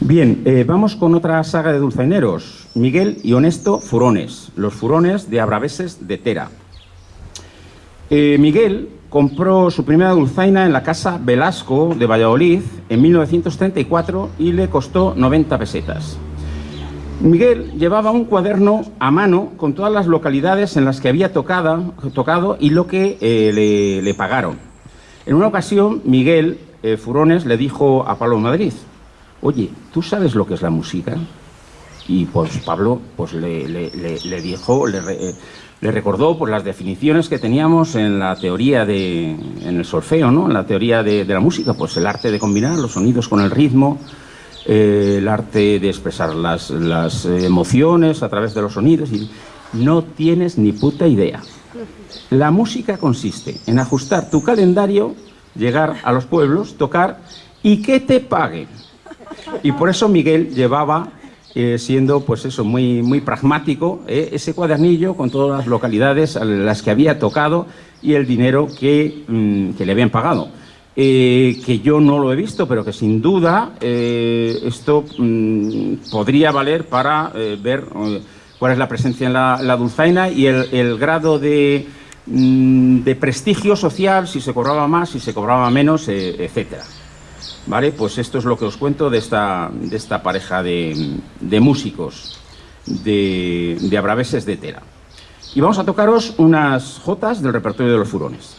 Bien, eh, vamos con otra saga de dulzaineros. Miguel y Honesto Furones, los furones de Abraveses de Tera. Eh, Miguel compró su primera dulzaina en la casa Velasco de Valladolid en 1934 y le costó 90 pesetas. Miguel llevaba un cuaderno a mano con todas las localidades en las que había tocado, y lo que eh, le, le, pagaron. En una ocasión, Miguel Furones le dijo a Pablo Madrid, oye, ¿tú sabes lo que es la música? Y pues Pablo pues, le, dijo, le, le recordó por las definiciones que teníamos en la teoría de, en el solfeo, ¿no? en la teoría de, de la música, pues el arte de combinar los sonidos con el ritmo, eh, el arte de expresar las, las, emociones a través de los sonidos y no tienes ni puta idea. La música consiste en ajustar tu calendario, llegar a los pueblos, tocar y que te paguen. Y por eso Miguel llevaba, eh, siendo pues eso, muy, muy pragmático, eh, ese cuadernillo con todas las localidades a las que había tocado y el dinero que, mmm, que le habían pagado. Eh, que yo no lo he visto, pero que sin duda eh, esto mmm, podría valer para ver cuál es la presencia en la, dulzaina y el, grado de, mmm, de, prestigio social, si se cobraba más, si se cobraba menos, etcétera. ¿Vale? Pues esto es lo que os cuento de esta, de esta pareja de, de músicos de, de Abraveses de Tera. Y vamos a tocaros unas jotas del repertorio de los furones.